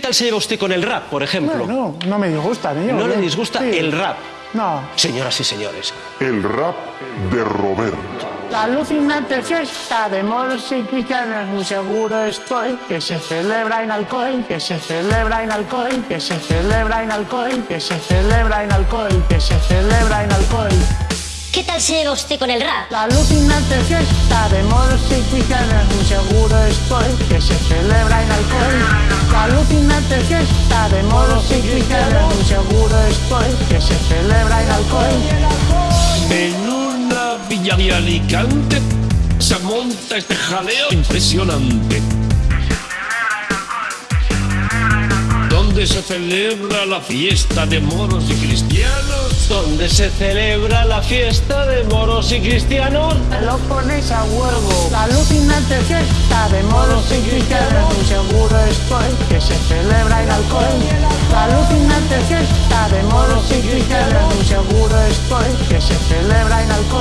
¿Qué tal se lleva usted con el rap, por ejemplo? No, no me disgusta, niño. ¿No le disgusta Sí. el rap? No. Señoras y señores, El rap de Roberto. La alucinante fiesta de moros y cristianos, muy seguro estoy que se celebra en alcohol, que se celebra en alcohol, que se celebra en alcohol, que se celebra en alcohol, que se celebra en alcohol. ¿Qué tal se lleva usted con el rap? La alucinante fiesta de moros y cristianos, muy seguro estoy que se celebra en alcohol. Alucinante fiesta de moros y cristianos, muy seguro estoy que se celebra en alcohol. En una villa de Alicante se monta este jaleo impresionante. Donde se celebra la fiesta de moros y cristianos. ¿dónde se celebra la fiesta de moros y cristianos? lo ponéis a huevo. La alucinante fiesta de moros y cristianos, estoy, que se celebra en alcohol. La alucinante fiesta de modos y criterio, seguro estoy, que se celebra en alcohol.